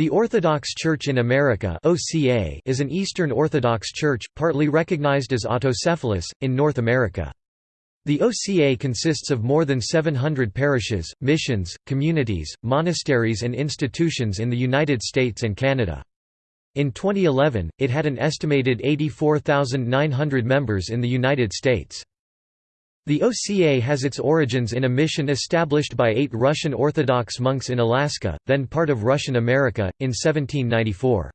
The Orthodox Church in America (OCA) is an Eastern Orthodox Church, partly recognized as autocephalous, in North America. The OCA consists of more than 700 parishes, missions, communities, monasteries and institutions in the United States and Canada. In 2011, it had an estimated 84,900 members in the United States. The OCA has its origins in a mission established by eight Russian Orthodox monks in Alaska, then part of Russian America, in 1794.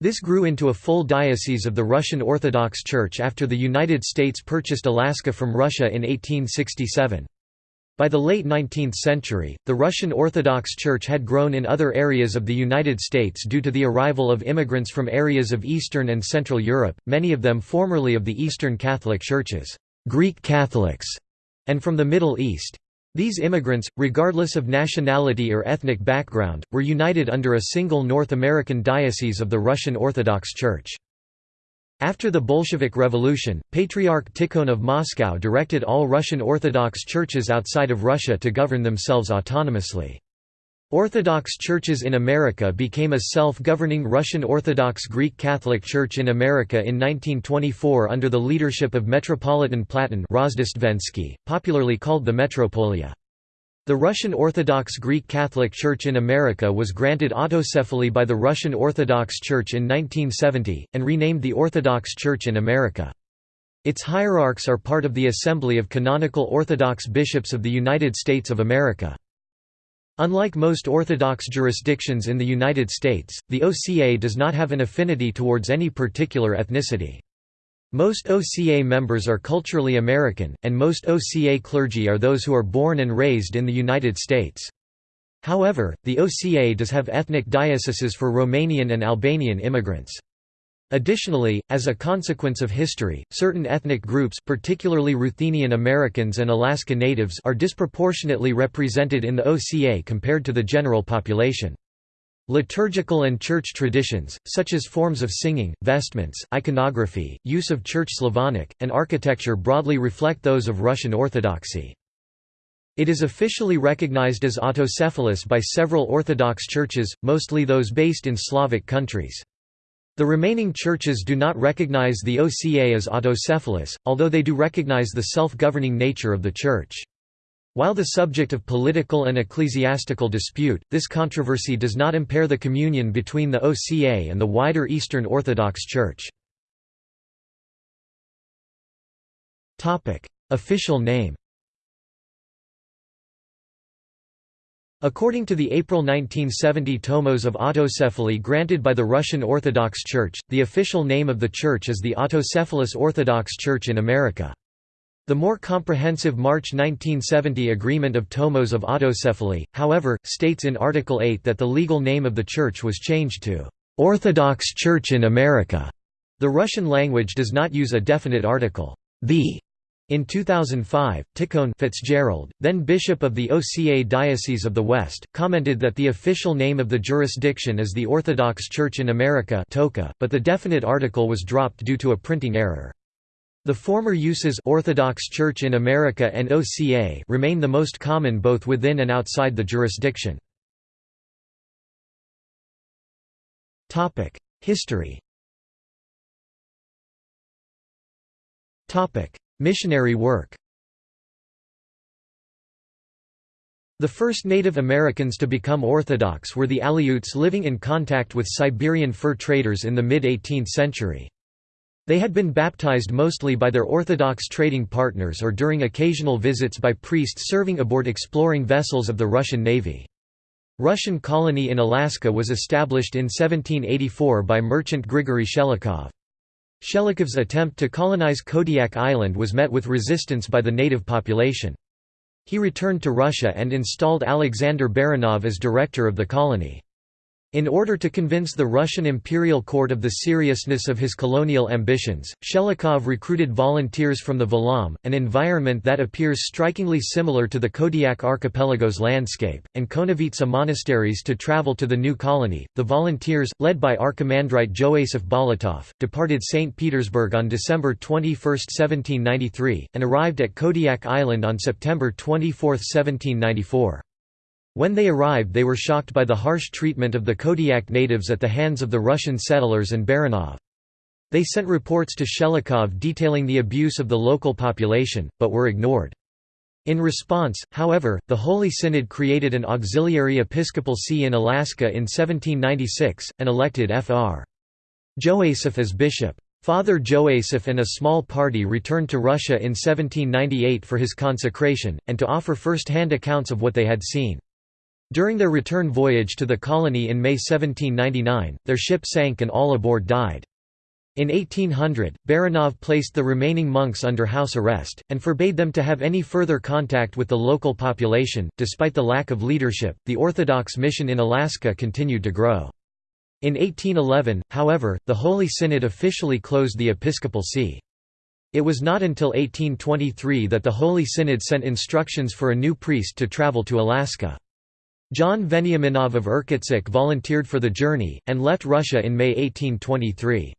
This grew into a full diocese of the Russian Orthodox Church after the United States purchased Alaska from Russia in 1867. By the late 19th century, the Russian Orthodox Church had grown in other areas of the United States due to the arrival of immigrants from areas of Eastern and Central Europe, many of them formerly of the Eastern Catholic Churches. Greek Catholics, and from the Middle East. These immigrants, regardless of nationality or ethnic background, were united under a single North American diocese of the Russian Orthodox Church. After the Bolshevik Revolution, Patriarch Tikhon of Moscow directed all Russian Orthodox churches outside of Russia to govern themselves autonomously. Orthodox churches in America became a self-governing Russian Orthodox Greek Catholic Church in America in 1924 under the leadership of Metropolitan Platon popularly called the Metropolia. The Russian Orthodox Greek Catholic Church in America was granted autocephaly by the Russian Orthodox Church in 1970, and renamed the Orthodox Church in America. Its hierarchs are part of the Assembly of Canonical Orthodox Bishops of the United States of America. Unlike most Orthodox jurisdictions in the United States, the OCA does not have an affinity towards any particular ethnicity. Most OCA members are culturally American, and most OCA clergy are those who are born and raised in the United States. However, the OCA does have ethnic dioceses for Romanian and Albanian immigrants. Additionally, as a consequence of history, certain ethnic groups particularly Ruthenian Americans and Alaska Natives are disproportionately represented in the OCA compared to the general population. Liturgical and church traditions, such as forms of singing, vestments, iconography, use of Church Slavonic, and architecture broadly reflect those of Russian Orthodoxy. It is officially recognized as autocephalous by several Orthodox churches, mostly those based in Slavic countries. The remaining churches do not recognize the OCA as autocephalous, although they do recognize the self-governing nature of the church. While the subject of political and ecclesiastical dispute, this controversy does not impair the communion between the OCA and the wider Eastern Orthodox Church. Official name According to the April 1970 tomos of autocephaly granted by the Russian Orthodox Church, the official name of the church is the Autocephalous Orthodox Church in America. The more comprehensive March 1970 Agreement of Tomos of Autocephaly, however, states in Article 8 that the legal name of the church was changed to Orthodox Church in America. The Russian language does not use a definite article, the in 2005, Tikhon Fitzgerald, then bishop of the OCA Diocese of the West, commented that the official name of the jurisdiction is the Orthodox Church in America but the definite article was dropped due to a printing error. The former uses Orthodox Church in America and OCA remain the most common both within and outside the jurisdiction. History Missionary work The first Native Americans to become Orthodox were the Aleuts living in contact with Siberian fur traders in the mid-18th century. They had been baptized mostly by their Orthodox trading partners or during occasional visits by priests serving aboard exploring vessels of the Russian Navy. Russian colony in Alaska was established in 1784 by merchant Grigory Shelikhov. Shelikhov's attempt to colonize Kodiak Island was met with resistance by the native population. He returned to Russia and installed Alexander Baranov as director of the colony. In order to convince the Russian imperial court of the seriousness of his colonial ambitions, Shelikhov recruited volunteers from the Valaam, an environment that appears strikingly similar to the Kodiak archipelago's landscape, and Konevitsa monasteries to travel to the new colony. The volunteers, led by Archimandrite Joasaph Bolotov, departed St. Petersburg on December 21, 1793, and arrived at Kodiak Island on September 24, 1794. When they arrived they were shocked by the harsh treatment of the Kodiak natives at the hands of the Russian settlers and Baranov. They sent reports to Shelikhov detailing the abuse of the local population, but were ignored. In response, however, the Holy Synod created an auxiliary episcopal see in Alaska in 1796, and elected Fr. Joasaph as bishop. Father Joasaph and a small party returned to Russia in 1798 for his consecration, and to offer first-hand accounts of what they had seen. During their return voyage to the colony in May 1799, their ship sank and all aboard died. In 1800, Baranov placed the remaining monks under house arrest, and forbade them to have any further contact with the local population. Despite the lack of leadership, the Orthodox mission in Alaska continued to grow. In 1811, however, the Holy Synod officially closed the episcopal see. It was not until 1823 that the Holy Synod sent instructions for a new priest to travel to Alaska. John Veniaminov of Irkutsk volunteered for the journey, and left Russia in May 1823.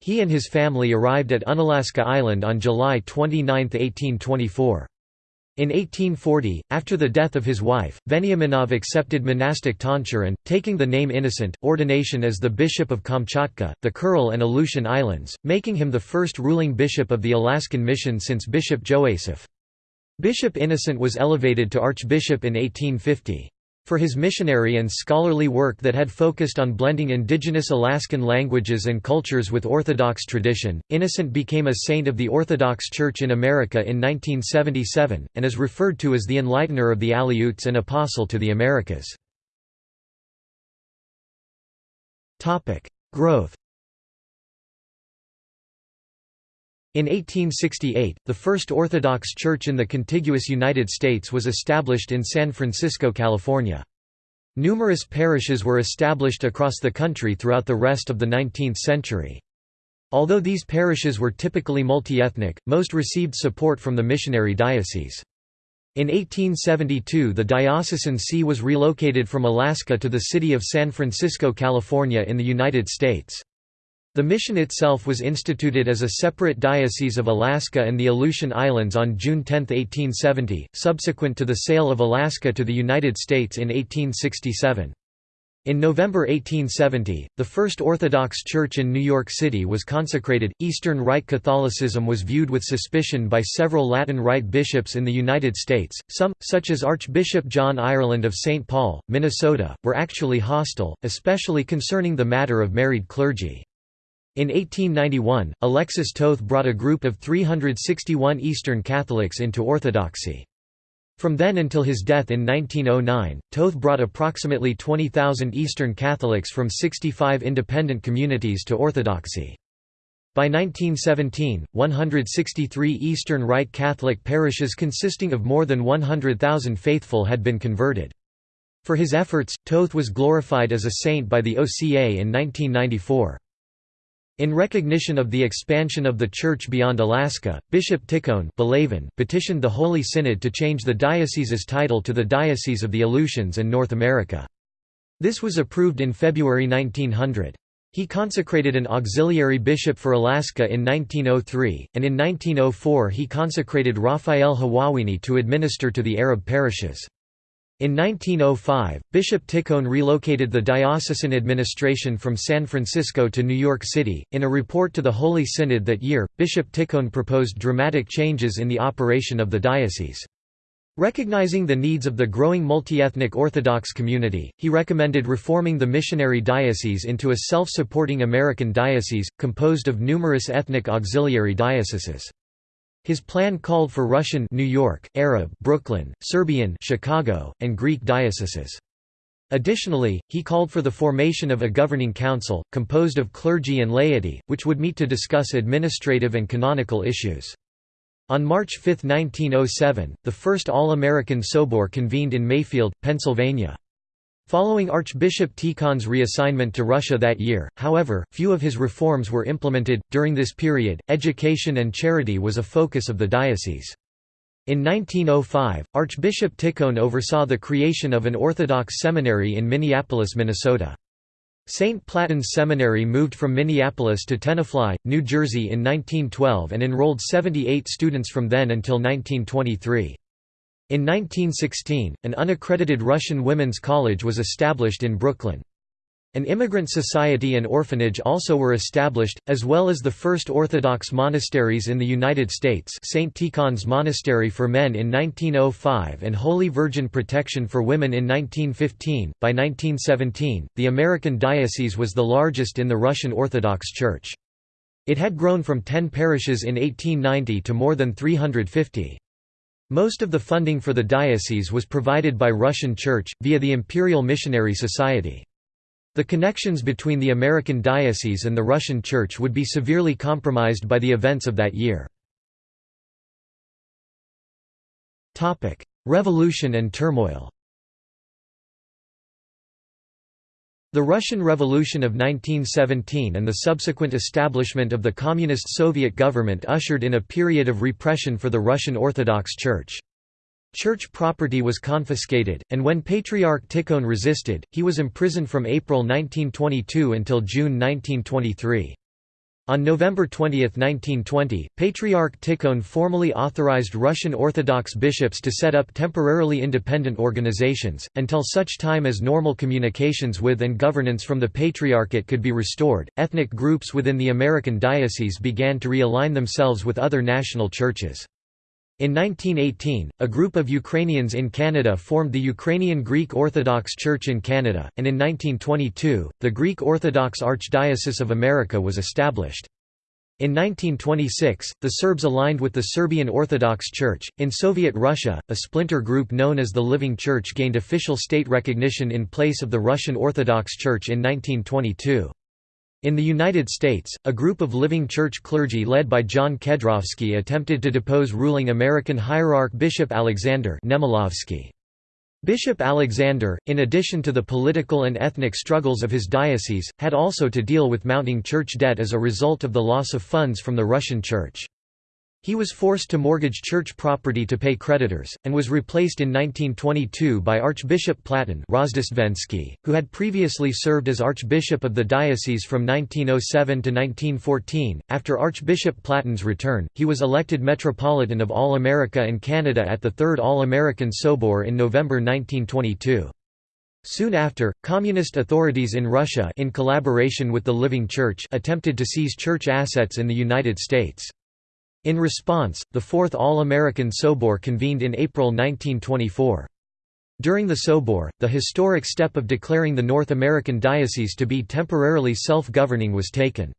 He and his family arrived at Unalaska Island on July 29, 1824. In 1840, after the death of his wife, Veniaminov accepted monastic tonsure and, taking the name Innocent, ordination as the Bishop of Kamchatka, the Kuril and Aleutian Islands, making him the first ruling bishop of the Alaskan mission since Bishop Joasaph. Bishop Innocent was elevated to archbishop in 1850. For his missionary and scholarly work that had focused on blending indigenous Alaskan languages and cultures with Orthodox tradition, Innocent became a saint of the Orthodox Church in America in 1977, and is referred to as the enlightener of the Aleuts and apostle to the Americas. Growth In 1868, the first Orthodox Church in the contiguous United States was established in San Francisco, California. Numerous parishes were established across the country throughout the rest of the 19th century. Although these parishes were typically multi-ethnic, most received support from the missionary diocese. In 1872 the diocesan see was relocated from Alaska to the city of San Francisco, California in the United States. The mission itself was instituted as a separate diocese of Alaska and the Aleutian Islands on June 10, 1870, subsequent to the sale of Alaska to the United States in 1867. In November 1870, the First Orthodox Church in New York City was consecrated. Eastern Rite Catholicism was viewed with suspicion by several Latin Rite bishops in the United States. Some, such as Archbishop John Ireland of St. Paul, Minnesota, were actually hostile, especially concerning the matter of married clergy. In 1891, Alexis Toth brought a group of 361 Eastern Catholics into Orthodoxy. From then until his death in 1909, Toth brought approximately 20,000 Eastern Catholics from 65 independent communities to Orthodoxy. By 1917, 163 Eastern Rite Catholic parishes consisting of more than 100,000 faithful had been converted. For his efforts, Toth was glorified as a saint by the OCA in 1994. In recognition of the expansion of the Church beyond Alaska, Bishop Tikhon petitioned the Holy Synod to change the diocese's title to the Diocese of the Aleutians and North America. This was approved in February 1900. He consecrated an auxiliary bishop for Alaska in 1903, and in 1904 he consecrated Raphael Hawawini to administer to the Arab parishes. In 1905, Bishop Tikhon relocated the diocesan administration from San Francisco to New York City. In a report to the Holy Synod that year, Bishop Tikhon proposed dramatic changes in the operation of the diocese. Recognizing the needs of the growing multi-ethnic Orthodox community, he recommended reforming the missionary diocese into a self-supporting American diocese, composed of numerous ethnic auxiliary dioceses. His plan called for Russian New York, Arab Brooklyn, Serbian Chicago, and Greek dioceses. Additionally, he called for the formation of a governing council, composed of clergy and laity, which would meet to discuss administrative and canonical issues. On March 5, 1907, the first All-American Sobor convened in Mayfield, Pennsylvania. Following Archbishop Tikhon's reassignment to Russia that year, however, few of his reforms were implemented. During this period, education and charity was a focus of the diocese. In 1905, Archbishop Tikhon oversaw the creation of an Orthodox seminary in Minneapolis, Minnesota. St. Platon's Seminary moved from Minneapolis to Tenafly, New Jersey in 1912 and enrolled 78 students from then until 1923. In 1916, an unaccredited Russian women's college was established in Brooklyn. An immigrant society and orphanage also were established, as well as the first Orthodox monasteries in the United States St. Tikhon's Monastery for Men in 1905 and Holy Virgin Protection for Women in 1915. By 1917, the American diocese was the largest in the Russian Orthodox Church. It had grown from 10 parishes in 1890 to more than 350. Most of the funding for the diocese was provided by Russian Church, via the Imperial Missionary Society. The connections between the American diocese and the Russian Church would be severely compromised by the events of that year. Revolution and turmoil The Russian Revolution of 1917 and the subsequent establishment of the Communist Soviet government ushered in a period of repression for the Russian Orthodox Church. Church property was confiscated, and when Patriarch Tikhon resisted, he was imprisoned from April 1922 until June 1923. On November 20, 1920, Patriarch Tikhon formally authorized Russian Orthodox bishops to set up temporarily independent organizations, until such time as normal communications with and governance from the Patriarchate could be restored. Ethnic groups within the American diocese began to realign themselves with other national churches. In 1918, a group of Ukrainians in Canada formed the Ukrainian Greek Orthodox Church in Canada, and in 1922, the Greek Orthodox Archdiocese of America was established. In 1926, the Serbs aligned with the Serbian Orthodox Church. In Soviet Russia, a splinter group known as the Living Church gained official state recognition in place of the Russian Orthodox Church in 1922. In the United States, a group of living church clergy led by John Kedrovsky attempted to depose ruling American hierarch Bishop Alexander Nemilovsky. Bishop Alexander, in addition to the political and ethnic struggles of his diocese, had also to deal with mounting church debt as a result of the loss of funds from the Russian Church. He was forced to mortgage church property to pay creditors, and was replaced in 1922 by Archbishop Platon who had previously served as Archbishop of the diocese from 1907 to 1914. After Archbishop Platon's return, he was elected Metropolitan of All America and Canada at the Third All-American Sobor in November 1922. Soon after, communist authorities in Russia in collaboration with the Living Church attempted to seize church assets in the United States. In response, the Fourth All-American Sobor convened in April 1924. During the Sobor, the historic step of declaring the North American diocese to be temporarily self-governing was taken.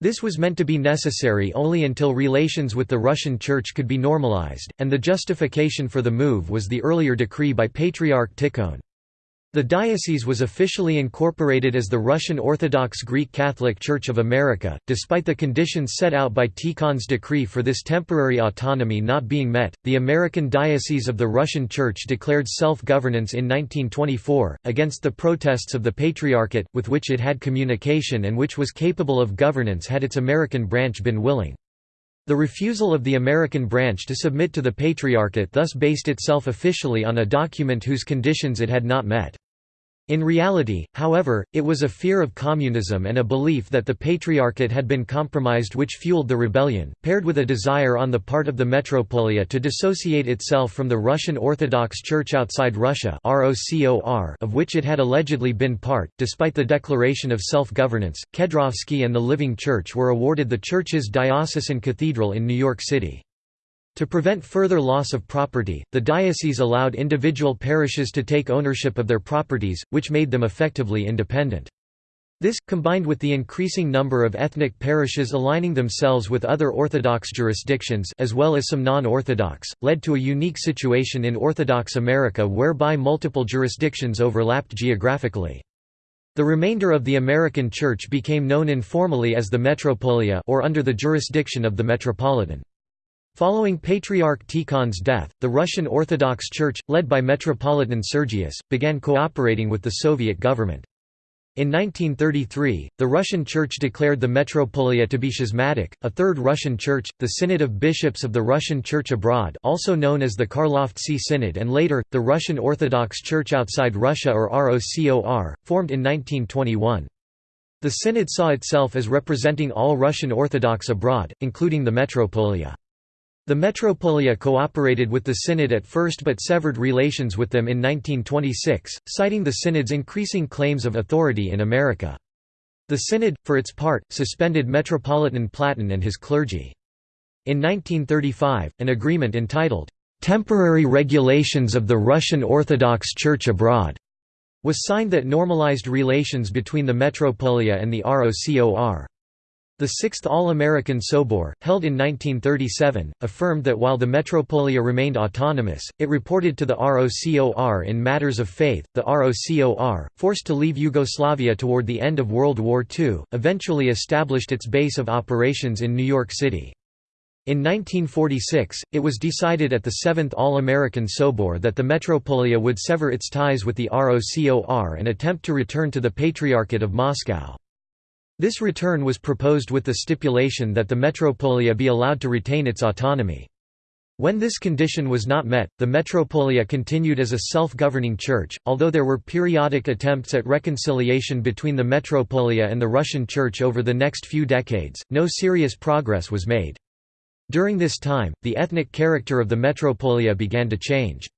This was meant to be necessary only until relations with the Russian Church could be normalized, and the justification for the move was the earlier decree by Patriarch Tikhon. The diocese was officially incorporated as the Russian Orthodox Greek Catholic Church of America, despite the conditions set out by Tikhon's decree for this temporary autonomy not being met. The American Diocese of the Russian Church declared self governance in 1924, against the protests of the Patriarchate, with which it had communication and which was capable of governance had its American branch been willing. The refusal of the American branch to submit to the Patriarchate thus based itself officially on a document whose conditions it had not met. In reality, however, it was a fear of communism and a belief that the Patriarchate had been compromised which fueled the rebellion, paired with a desire on the part of the metropolia to dissociate itself from the Russian Orthodox Church outside Russia of which it had allegedly been part. Despite the declaration of self-governance, Kedrovsky and the Living Church were awarded the church's diocesan cathedral in New York City. To prevent further loss of property, the diocese allowed individual parishes to take ownership of their properties, which made them effectively independent. This, combined with the increasing number of ethnic parishes aligning themselves with other Orthodox jurisdictions as well as some non-Orthodox, led to a unique situation in Orthodox America whereby multiple jurisdictions overlapped geographically. The remainder of the American Church became known informally as the Metropolia or under the jurisdiction of the Metropolitan. Following Patriarch Tikhon's death, the Russian Orthodox Church, led by Metropolitan Sergius, began cooperating with the Soviet government. In 1933, the Russian Church declared the Metropolia to be schismatic. A third Russian Church, the Synod of Bishops of the Russian Church Abroad, also known as the Karlovtsi Synod, and later the Russian Orthodox Church outside Russia or ROCOR, formed in 1921. The Synod saw itself as representing all Russian Orthodox abroad, including the Metropolia. The Metropolia cooperated with the Synod at first but severed relations with them in 1926, citing the Synod's increasing claims of authority in America. The Synod, for its part, suspended Metropolitan Platon and his clergy. In 1935, an agreement entitled, "'Temporary Regulations of the Russian Orthodox Church Abroad' was signed that normalized relations between the Metropolia and the ROCOR. The Sixth All-American Sobor, held in 1937, affirmed that while the Metropolia remained autonomous, it reported to the ROCOR in matters of faith. The ROCOR, forced to leave Yugoslavia toward the end of World War II, eventually established its base of operations in New York City. In 1946, it was decided at the Seventh All-American Sobor that the Metropolia would sever its ties with the ROCOR and attempt to return to the Patriarchate of Moscow. This return was proposed with the stipulation that the metropolia be allowed to retain its autonomy. When this condition was not met, the metropolia continued as a self-governing church, although there were periodic attempts at reconciliation between the metropolia and the Russian Church over the next few decades, no serious progress was made. During this time, the ethnic character of the metropolia began to change.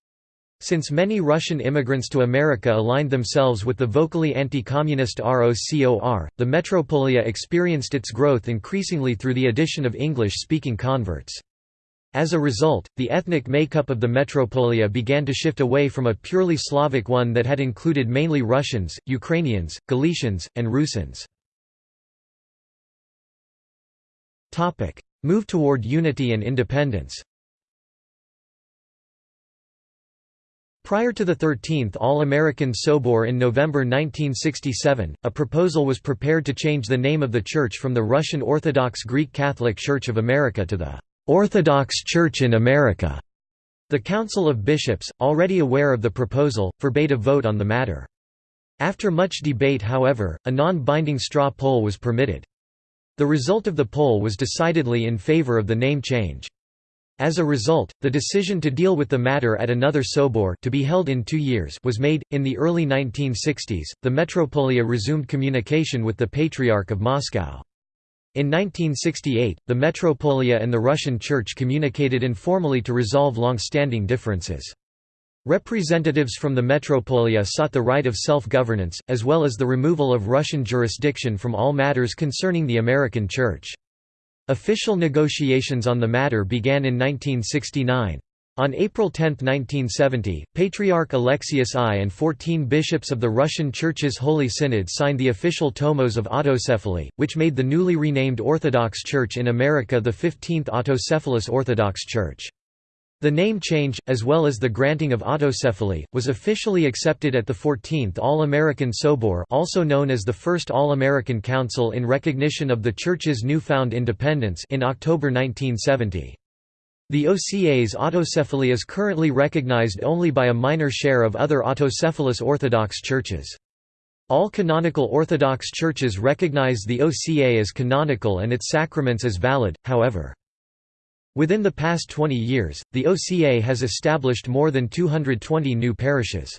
Since many Russian immigrants to America aligned themselves with the vocally anti-communist ROCOR, the metropolia experienced its growth increasingly through the addition of English-speaking converts. As a result, the ethnic makeup of the metropolia began to shift away from a purely Slavic one that had included mainly Russians, Ukrainians, Galicians, and Rusins. Move toward unity and independence Prior to the 13th All-American Sobor in November 1967, a proposal was prepared to change the name of the church from the Russian Orthodox Greek Catholic Church of America to the "'Orthodox Church in America'". The Council of Bishops, already aware of the proposal, forbade a vote on the matter. After much debate however, a non-binding straw poll was permitted. The result of the poll was decidedly in favor of the name change. As a result, the decision to deal with the matter at another Sobor to be held in two years was made. In the early 1960s, the Metropolia resumed communication with the Patriarch of Moscow. In 1968, the Metropolia and the Russian Church communicated informally to resolve long-standing differences. Representatives from the Metropolia sought the right of self-governance, as well as the removal of Russian jurisdiction from all matters concerning the American Church. Official negotiations on the matter began in 1969. On April 10, 1970, Patriarch Alexius I and 14 bishops of the Russian Church's Holy Synod signed the official Tomos of Autocephaly, which made the newly renamed Orthodox Church in America the 15th Autocephalous Orthodox Church. The name change, as well as the granting of autocephaly, was officially accepted at the 14th All-American Sobor also known as the First All-American Council in recognition of the Church's newfound independence in October 1970. The OCA's autocephaly is currently recognized only by a minor share of other autocephalous Orthodox churches. All canonical Orthodox churches recognize the OCA as canonical and its sacraments as valid, however. Within the past 20 years, the OCA has established more than 220 new parishes.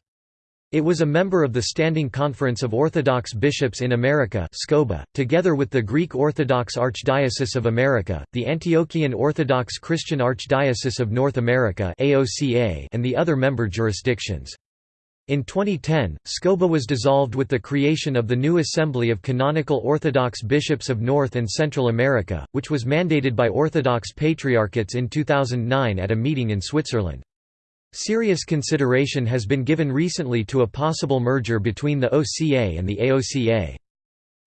It was a member of the Standing Conference of Orthodox Bishops in America SCOBA, together with the Greek Orthodox Archdiocese of America, the Antiochian Orthodox Christian Archdiocese of North America and the other member jurisdictions. In 2010, SCOBA was dissolved with the creation of the new Assembly of Canonical Orthodox Bishops of North and Central America, which was mandated by Orthodox Patriarchates in 2009 at a meeting in Switzerland. Serious consideration has been given recently to a possible merger between the OCA and the AOCA.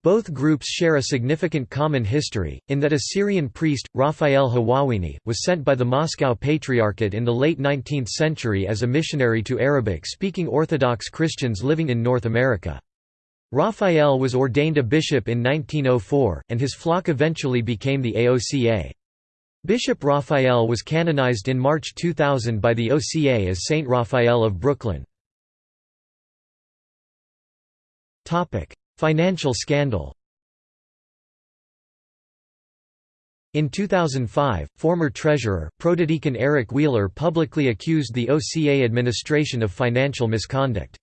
Both groups share a significant common history, in that a Syrian priest, Raphael Hawawini, was sent by the Moscow Patriarchate in the late 19th century as a missionary to Arabic-speaking Orthodox Christians living in North America. Raphael was ordained a bishop in 1904, and his flock eventually became the AOCA. Bishop Raphael was canonized in March 2000 by the OCA as Saint Raphael of Brooklyn. Financial scandal In 2005, former treasurer, protodeacon Eric Wheeler publicly accused the OCA administration of financial misconduct.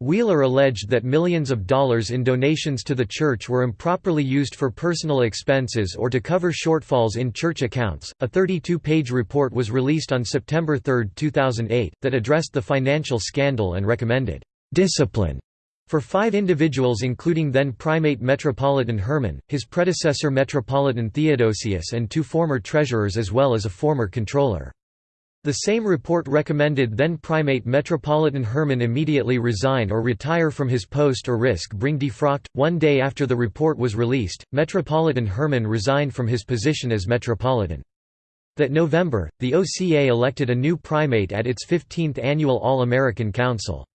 Wheeler alleged that millions of dollars in donations to the church were improperly used for personal expenses or to cover shortfalls in church accounts. A 32 page report was released on September 3, 2008, that addressed the financial scandal and recommended discipline for five individuals including then primate Metropolitan Herman, his predecessor Metropolitan Theodosius and two former treasurers as well as a former controller. The same report recommended then Primate Metropolitan Herman immediately resign or retire from his post or risk being defrocked. One day after the report was released, Metropolitan Herman resigned from his position as Metropolitan. That November, the OCA elected a new primate at its 15th annual All-American Council.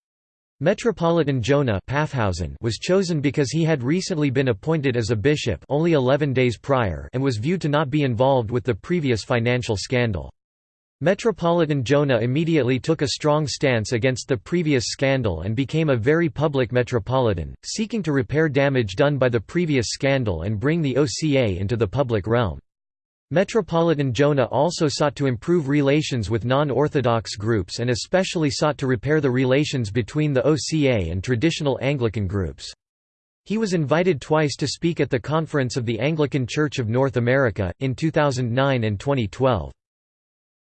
Metropolitan Jonah was chosen because he had recently been appointed as a bishop only 11 days prior and was viewed to not be involved with the previous financial scandal. Metropolitan Jonah immediately took a strong stance against the previous scandal and became a very public metropolitan, seeking to repair damage done by the previous scandal and bring the OCA into the public realm. Metropolitan Jonah also sought to improve relations with non-Orthodox groups and especially sought to repair the relations between the OCA and traditional Anglican groups. He was invited twice to speak at the Conference of the Anglican Church of North America, in 2009 and 2012.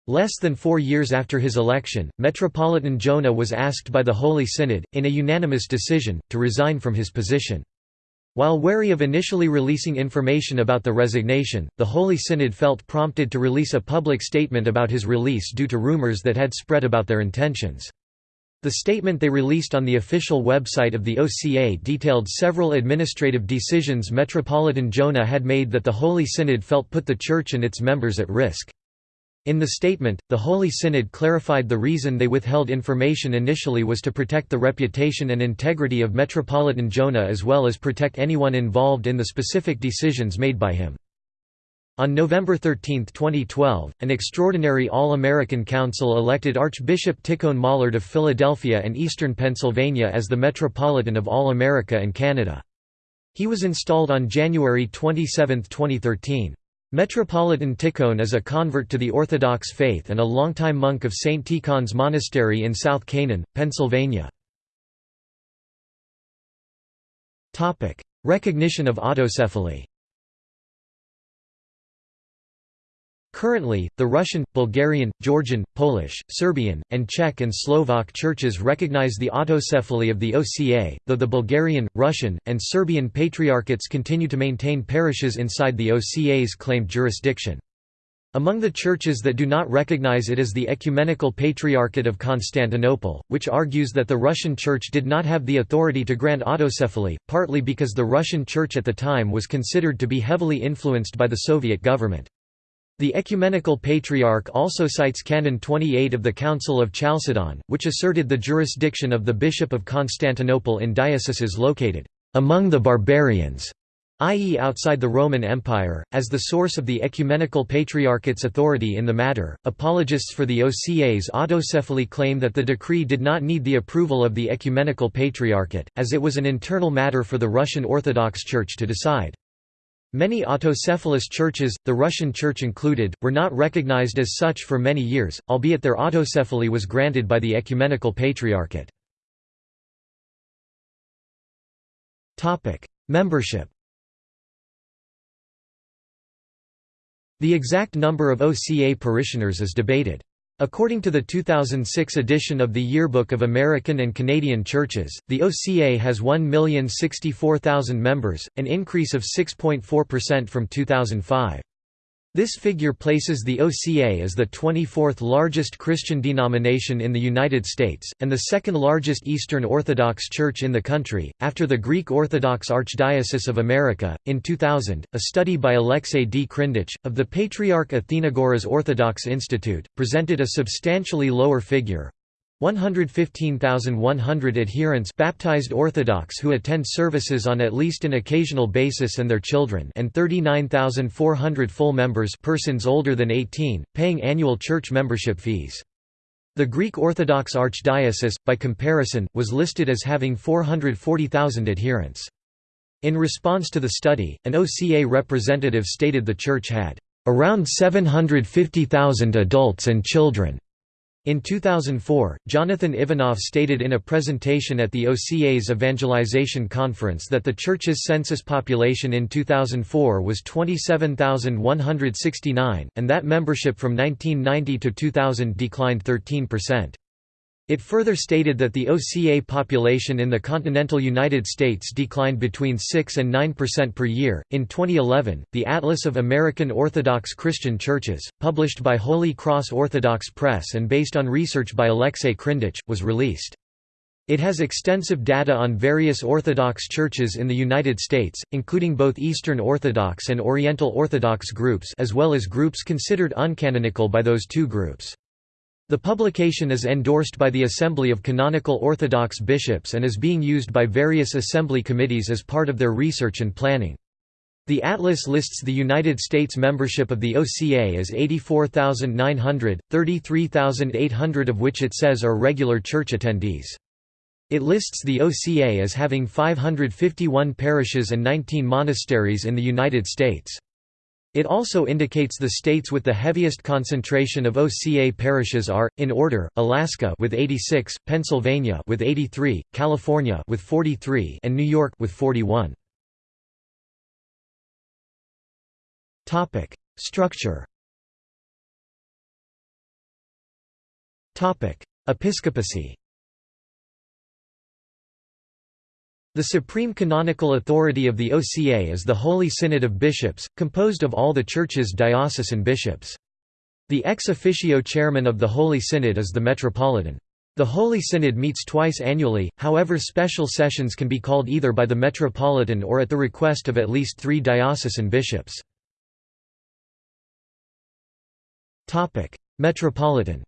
Less than four years after his election, Metropolitan Jonah was asked by the Holy Synod, in a unanimous decision, to resign from his position. While wary of initially releasing information about the resignation, the Holy Synod felt prompted to release a public statement about his release due to rumors that had spread about their intentions. The statement they released on the official website of the OCA detailed several administrative decisions Metropolitan Jonah had made that the Holy Synod felt put the Church and its members at risk. In the statement, the Holy Synod clarified the reason they withheld information initially was to protect the reputation and integrity of Metropolitan Jonah as well as protect anyone involved in the specific decisions made by him. On November 13, 2012, an extraordinary All-American Council elected Archbishop Tikhon Mollard of Philadelphia and Eastern Pennsylvania as the Metropolitan of All America and Canada. He was installed on January 27, 2013. Metropolitan Tikhon is a convert to the Orthodox faith and a longtime monk of St. Tikhon's Monastery in South Canaan, Pennsylvania. Recognition of autocephaly Currently, the Russian, Bulgarian, Georgian, Polish, Serbian, and Czech and Slovak churches recognize the autocephaly of the OCA, though the Bulgarian, Russian, and Serbian patriarchates continue to maintain parishes inside the OCA's claimed jurisdiction. Among the churches that do not recognize it is the Ecumenical Patriarchate of Constantinople, which argues that the Russian Church did not have the authority to grant autocephaly, partly because the Russian Church at the time was considered to be heavily influenced by the Soviet government. The Ecumenical Patriarch also cites Canon 28 of the Council of Chalcedon, which asserted the jurisdiction of the Bishop of Constantinople in dioceses located among the barbarians, i.e. outside the Roman Empire, as the source of the Ecumenical Patriarchate's authority in the matter. Apologists for the OCA's autocephaly claim that the decree did not need the approval of the Ecumenical Patriarchate, as it was an internal matter for the Russian Orthodox Church to decide. Many autocephalous churches, the Russian Church included, were not recognized as such for many years, albeit their autocephaly was granted by the Ecumenical Patriarchate. Membership The exact number of OCA parishioners is debated. According to the 2006 edition of the Yearbook of American and Canadian Churches, the OCA has 1,064,000 members, an increase of 6.4% from 2005. This figure places the OCA as the 24th largest Christian denomination in the United States, and the second largest Eastern Orthodox Church in the country, after the Greek Orthodox Archdiocese of America. In 2000, a study by Alexei D. Krindatch, of the Patriarch Athenagoras Orthodox Institute, presented a substantially lower figure 115,100 adherents baptized Orthodox who attend services on at least an occasional basis and their children and 39,400 full members persons older than 18, paying annual church membership fees. The Greek Orthodox Archdiocese, by comparison, was listed as having 440,000 adherents. In response to the study, an OCA representative stated the church had, "...around 750,000 adults and children." In 2004, Jonathan Ivanov stated in a presentation at the OCA's Evangelization Conference that the Church's census population in 2004 was 27,169, and that membership from 1990 to 2000 declined 13%. It further stated that the OCA population in the continental United States declined between 6 and 9% per year. In 2011, the Atlas of American Orthodox Christian Churches, published by Holy Cross Orthodox Press and based on research by Alexei Krindatch, was released. It has extensive data on various Orthodox churches in the United States, including both Eastern Orthodox and Oriental Orthodox groups as well as groups considered uncanonical by those two groups. The publication is endorsed by the Assembly of Canonical Orthodox Bishops and is being used by various assembly committees as part of their research and planning. The atlas lists the United States membership of the OCA as 84,900, 33,800 of which it says are regular church attendees. It lists the OCA as having 551 parishes and 19 monasteries in the United States. It also indicates the states with the heaviest concentration of OCA parishes are, in order, Alaska with 86, Pennsylvania with 83, California with 43, and New York with 41. Topic: Structure. Topic: Episcopacy. The supreme canonical authority of the OCA is the Holy Synod of Bishops, composed of all the Church's diocesan bishops. The ex officio chairman of the Holy Synod is the Metropolitan. The Holy Synod meets twice annually, however special sessions can be called either by the Metropolitan or at the request of at least three diocesan bishops. Metropolitan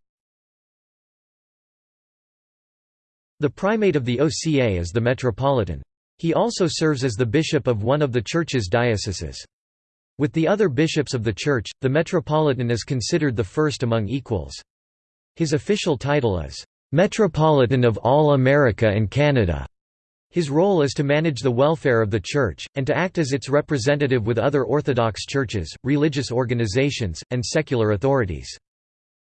The primate of the OCA is the metropolitan. He also serves as the bishop of one of the Church's dioceses. With the other bishops of the Church, the metropolitan is considered the first among equals. His official title is, "...metropolitan of all America and Canada." His role is to manage the welfare of the Church, and to act as its representative with other Orthodox churches, religious organizations, and secular authorities.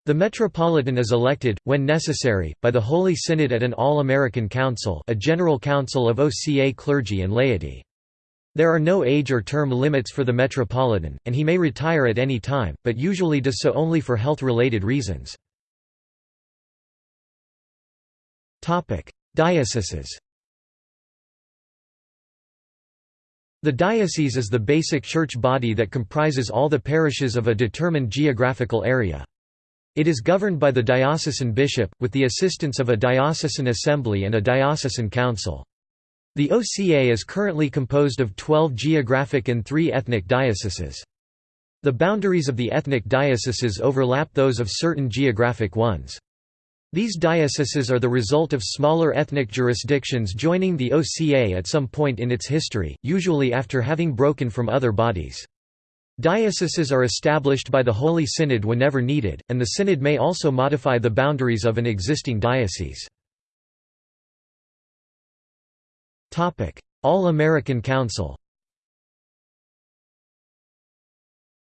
The Metropolitan is elected, when necessary, by the Holy Synod at an All-American Council a general council of OCA clergy and laity. There are no age or term limits for the Metropolitan, and he may retire at any time, but usually does so only for health-related reasons. Dioceses The diocese is the basic church body that comprises all the parishes of a determined geographical area. It is governed by the diocesan bishop, with the assistance of a diocesan assembly and a diocesan council. The OCA is currently composed of 12 geographic and 3 ethnic dioceses. The boundaries of the ethnic dioceses overlap those of certain geographic ones. These dioceses are the result of smaller ethnic jurisdictions joining the OCA at some point in its history, usually after having broken from other bodies. Dioceses are established by the Holy Synod whenever needed, and the Synod may also modify the boundaries of an existing diocese. All-American Council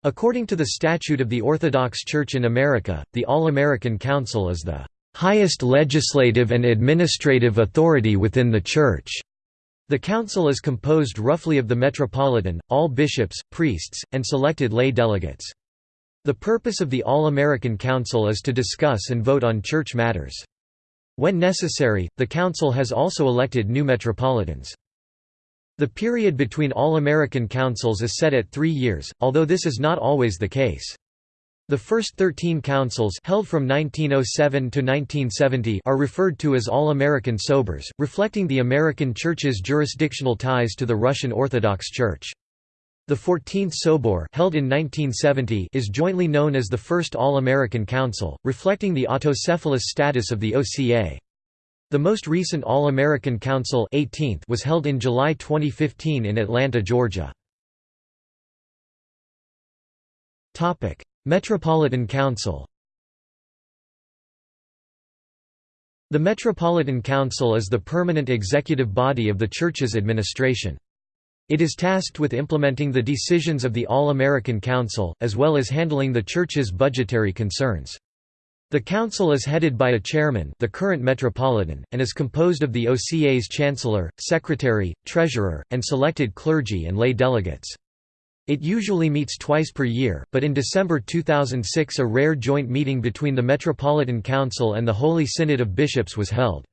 According to the Statute of the Orthodox Church in America, the All-American Council is the highest legislative and administrative authority within the Church. The council is composed roughly of the metropolitan, all bishops, priests, and selected lay delegates. The purpose of the All-American Council is to discuss and vote on church matters. When necessary, the council has also elected new metropolitans. The period between All-American Councils is set at three years, although this is not always the case. The first 13 councils held from 1907 to 1970 are referred to as All-American Sobors, reflecting the American Church's jurisdictional ties to the Russian Orthodox Church. The 14th Sobor held in 1970 is jointly known as the First All-American Council, reflecting the autocephalous status of the OCA. The most recent All-American Council 18th was held in July 2015 in Atlanta, Georgia. Metropolitan Council The Metropolitan Council is the permanent executive body of the Church's administration. It is tasked with implementing the decisions of the All-American Council, as well as handling the Church's budgetary concerns. The council is headed by a chairman the current metropolitan, and is composed of the OCA's chancellor, secretary, treasurer, and selected clergy and lay delegates. It usually meets twice per year, but in December 2006 a rare joint meeting between the Metropolitan Council and the Holy Synod of Bishops was held.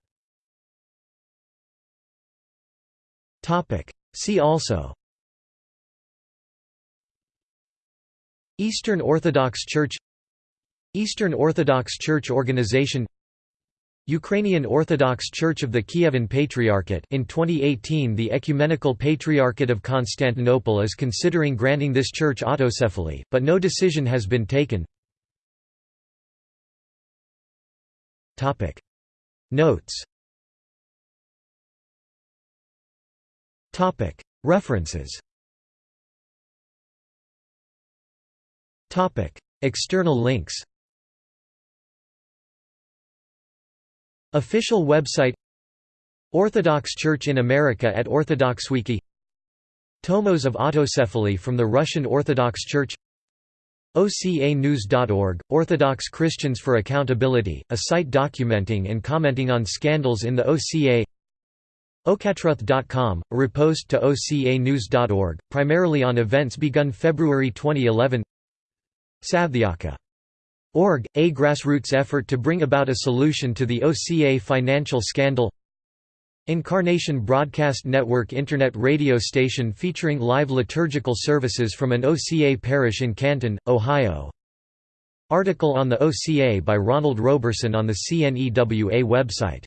See also Eastern Orthodox Church Eastern Orthodox Church Organization Ukrainian Orthodox Church of the Kievan Patriarchate. In 2018 the Ecumenical Patriarchate of Constantinople is considering granting this church autocephaly, but no decision has been taken. Notes. References. External links Official website Orthodox Church in America at OrthodoxWiki Tomos of autocephaly from the Russian Orthodox Church OCAnews.org, Orthodox Christians for Accountability, a site documenting and commenting on scandals in the OCA OCAtruth.com, a repost to OCAnews.org, primarily on events begun February 2011 SaveTheOCA.org, a grassroots effort to bring about a solution to the OCA financial scandal Incarnation Broadcast Network Internet radio station featuring live liturgical services from an OCA parish in Canton, Ohio. Article on the OCA by Ronald Roberson on the CNEWA website